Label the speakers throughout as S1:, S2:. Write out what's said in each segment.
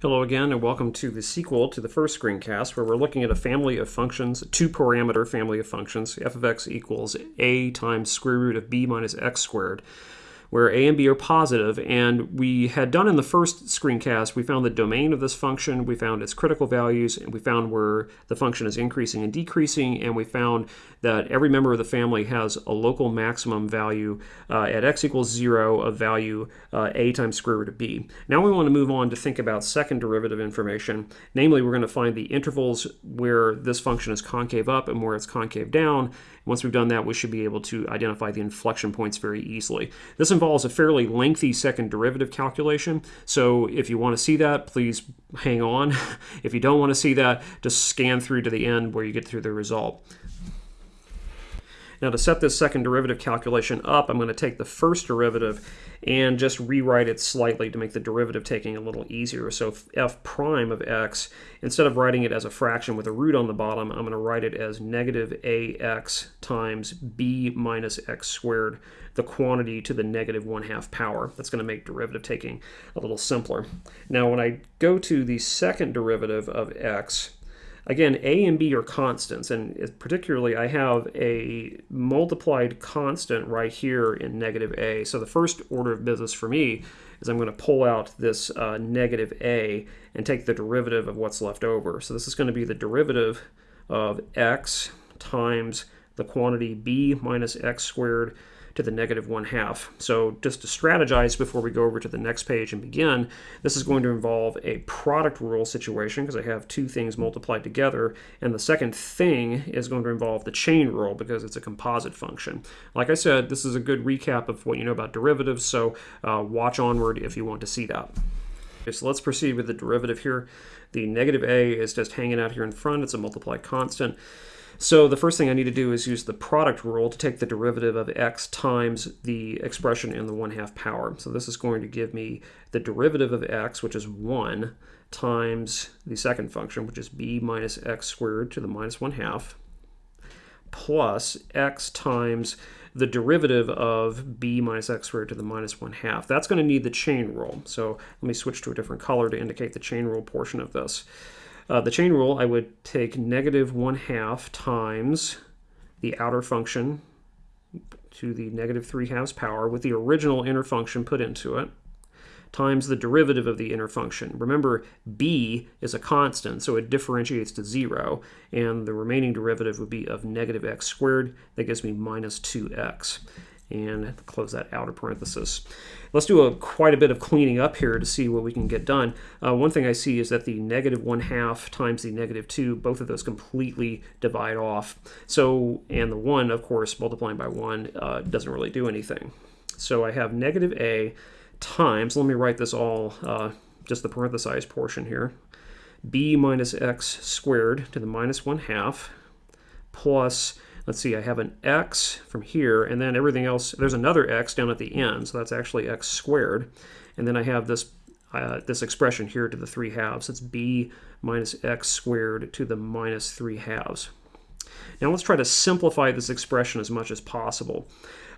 S1: Hello again and welcome to the sequel to the first screencast where we're looking at a family of functions, a two-parameter family of functions, f of x equals a times square root of b minus x squared where a and b are positive, and we had done in the first screencast, we found the domain of this function, we found its critical values, and we found where the function is increasing and decreasing, and we found that every member of the family has a local maximum value uh, at x equals 0 of value uh, a times square root of b. Now we want to move on to think about second derivative information. Namely, we're going to find the intervals where this function is concave up and where it's concave down. Once we've done that, we should be able to identify the inflection points very easily. This involves a fairly lengthy second derivative calculation, so if you want to see that, please hang on. if you don't want to see that, just scan through to the end where you get through the result. Now to set this second derivative calculation up, I'm going to take the first derivative and just rewrite it slightly to make the derivative taking a little easier. So f prime of x, instead of writing it as a fraction with a root on the bottom, I'm going to write it as negative ax times b minus x squared, the quantity to the negative 1 half power. That's going to make derivative taking a little simpler. Now when I go to the second derivative of x, Again, a and b are constants, and particularly I have a multiplied constant right here in negative a. So the first order of business for me is I'm going to pull out this uh, negative a and take the derivative of what's left over. So this is going to be the derivative of x times the quantity b minus x squared to the negative 1 half. So just to strategize before we go over to the next page and begin, this is going to involve a product rule situation because I have two things multiplied together. And the second thing is going to involve the chain rule because it's a composite function. Like I said, this is a good recap of what you know about derivatives, so uh, watch onward if you want to see that. Okay, so let's proceed with the derivative here. The negative a is just hanging out here in front. It's a multiplied constant. So the first thing I need to do is use the product rule to take the derivative of x times the expression in the 1 half power. So this is going to give me the derivative of x, which is 1, times the second function, which is b minus x squared to the minus 1 half, plus x times the derivative of b minus x squared to the minus 1 half. That's going to need the chain rule. So let me switch to a different color to indicate the chain rule portion of this. Uh, the chain rule, I would take negative 1 half times the outer function to the negative 3 halves power with the original inner function put into it times the derivative of the inner function. Remember, b is a constant, so it differentiates to 0, and the remaining derivative would be of negative x squared. That gives me minus 2x and close that outer parenthesis. Let's do a quite a bit of cleaning up here to see what we can get done. Uh, one thing I see is that the negative 1 half times the negative 2, both of those completely divide off. So, and the 1, of course, multiplying by 1 uh, doesn't really do anything. So I have negative a times, let me write this all, uh, just the parenthesized portion here, b minus x squared to the minus 1 half plus let's see, I have an x from here, and then everything else, there's another x down at the end, so that's actually x squared. And then I have this, uh, this expression here to the 3 halves. It's b minus x squared to the minus 3 halves. Now let's try to simplify this expression as much as possible.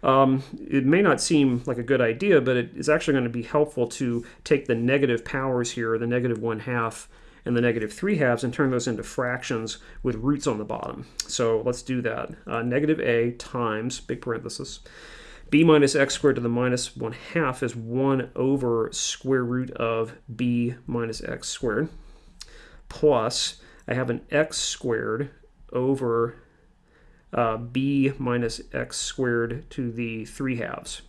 S1: Um, it may not seem like a good idea, but it is actually going to be helpful to take the negative powers here, the negative 1 half, and the negative 3 halves and turn those into fractions with roots on the bottom. So let's do that. Uh, negative a times, big parenthesis, b minus x squared to the minus 1 half is 1 over square root of b minus x squared, plus I have an x squared over uh, b minus x squared to the 3 halves.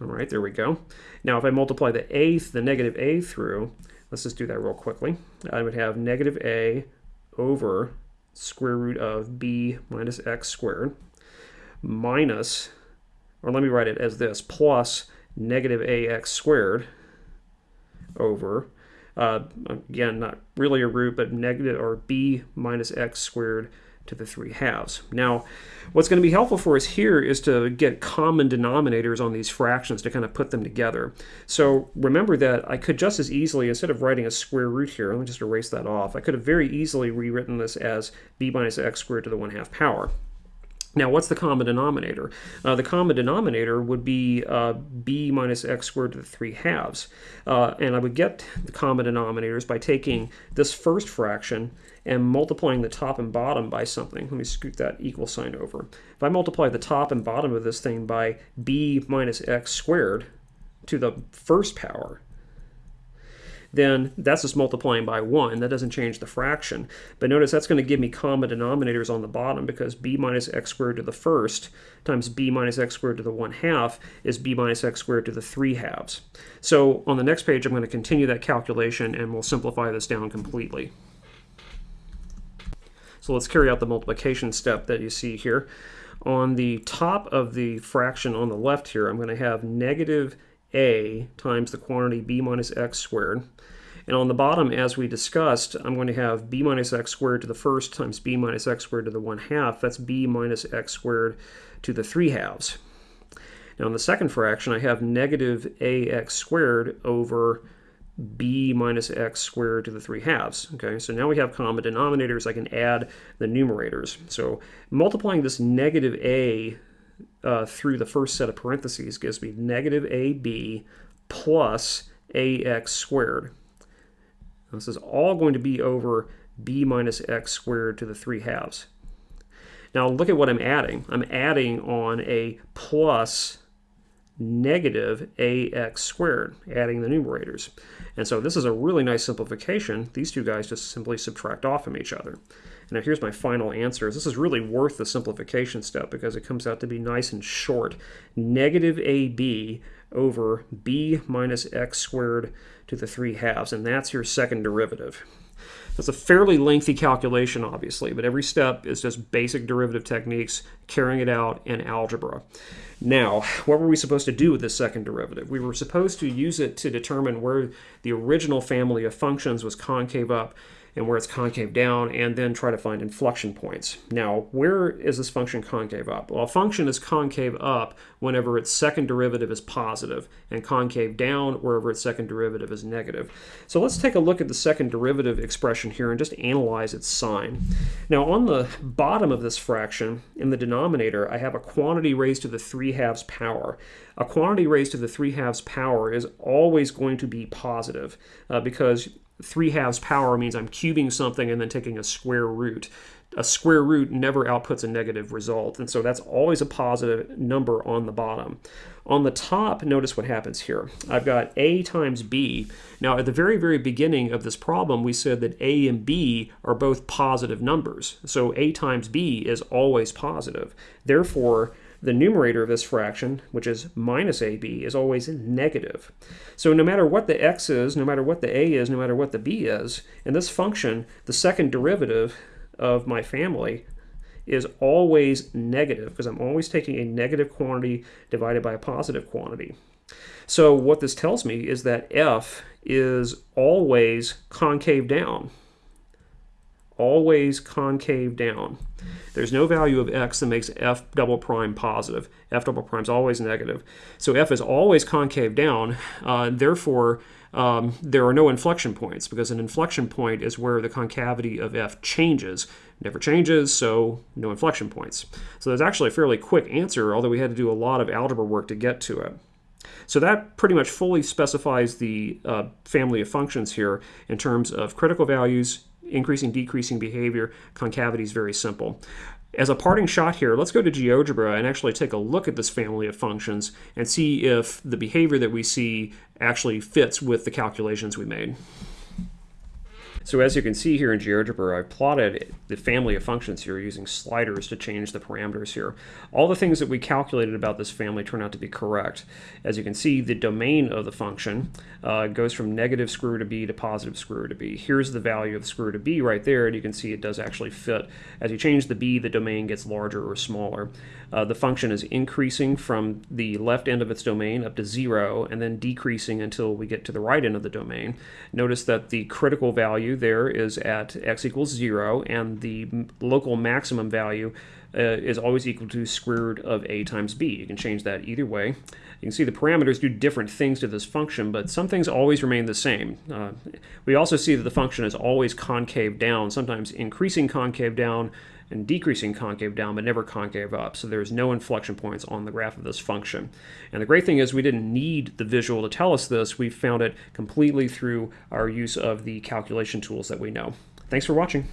S1: All right, there we go. Now if I multiply the a, the negative a through, Let's just do that real quickly. I would have negative a over square root of b minus x squared minus, or let me write it as this, plus negative ax squared over, uh, again, not really a root, but negative, or b minus x squared to the 3 halves. Now, what's going to be helpful for us here is to get common denominators on these fractions to kind of put them together. So remember that I could just as easily, instead of writing a square root here, let me just erase that off, I could have very easily rewritten this as b minus x squared to the 1 half power. Now, what's the common denominator? Uh, the common denominator would be uh, b minus x squared to the 3 halves. Uh, and I would get the common denominators by taking this first fraction and multiplying the top and bottom by something. Let me scoot that equal sign over. If I multiply the top and bottom of this thing by b minus x squared to the first power, then that's just multiplying by 1. That doesn't change the fraction. But notice that's going to give me common denominators on the bottom because b minus x squared to the first times b minus x squared to the 1 half is b minus x squared to the 3 halves. So on the next page I'm going to continue that calculation and we'll simplify this down completely. So let's carry out the multiplication step that you see here. On the top of the fraction on the left here, I'm going to have negative a times the quantity b minus x squared. And on the bottom, as we discussed, I'm going to have b minus x squared to the first times b minus x squared to the 1 half. That's b minus x squared to the 3 halves. Now in the second fraction, I have negative ax squared over b minus x squared to the 3 halves. Okay, so now we have common denominators. I can add the numerators. So multiplying this negative a uh, through the first set of parentheses gives me negative ab plus ax squared. This is all going to be over b minus x squared to the 3 halves. Now look at what I'm adding. I'm adding on a plus negative ax squared, adding the numerators. And so this is a really nice simplification. These two guys just simply subtract off from each other. Now here's my final answer. This is really worth the simplification step because it comes out to be nice and short. Negative AB over b minus x squared to the 3 halves, and that's your second derivative. That's a fairly lengthy calculation, obviously, but every step is just basic derivative techniques, carrying it out in algebra. Now, what were we supposed to do with this second derivative? We were supposed to use it to determine where the original family of functions was concave up and where it's concave down, and then try to find inflection points. Now, where is this function concave up? Well, a function is concave up whenever its second derivative is positive, and concave down wherever its second derivative is negative. So let's take a look at the second derivative expression here and just analyze its sign. Now, on the bottom of this fraction, in the denominator, I have a quantity raised to the 3 halves power. A quantity raised to the 3 halves power is always going to be positive uh, because 3 halves power means I'm cubing something and then taking a square root. A square root never outputs a negative result, and so that's always a positive number on the bottom. On the top, notice what happens here. I've got a times b. Now, at the very, very beginning of this problem, we said that a and b are both positive numbers. So a times b is always positive. Therefore, the numerator of this fraction, which is minus ab, is always negative. So no matter what the x is, no matter what the a is, no matter what the b is, in this function, the second derivative of my family is always negative because I'm always taking a negative quantity divided by a positive quantity. So what this tells me is that f is always concave down always concave down. There's no value of x that makes f double prime positive. f double prime is always negative. So f is always concave down. Uh, therefore, um, there are no inflection points because an inflection point is where the concavity of f changes. never changes, so no inflection points. So there's actually a fairly quick answer, although we had to do a lot of algebra work to get to it. So that pretty much fully specifies the uh, family of functions here in terms of critical values, increasing, decreasing behavior, concavity is very simple. As a parting shot here, let's go to GeoGebra and actually take a look at this family of functions and see if the behavior that we see actually fits with the calculations we made. So as you can see here in GeoGebra, I've plotted the family of functions here using sliders to change the parameters here. All the things that we calculated about this family turn out to be correct. As you can see, the domain of the function uh, goes from negative root of b to positive root of b. Here's the value of root of b right there, and you can see it does actually fit. As you change the b, the domain gets larger or smaller. Uh, the function is increasing from the left end of its domain up to zero, and then decreasing until we get to the right end of the domain. Notice that the critical value there is at x equals 0, and the local maximum value uh, is always equal to square root of a times b. You can change that either way. You can see the parameters do different things to this function, but some things always remain the same. Uh, we also see that the function is always concave down, sometimes increasing concave down and decreasing concave down, but never concave up. So there's no inflection points on the graph of this function. And the great thing is we didn't need the visual to tell us this. We found it completely through our use of the calculation tools that we know. Thanks for watching.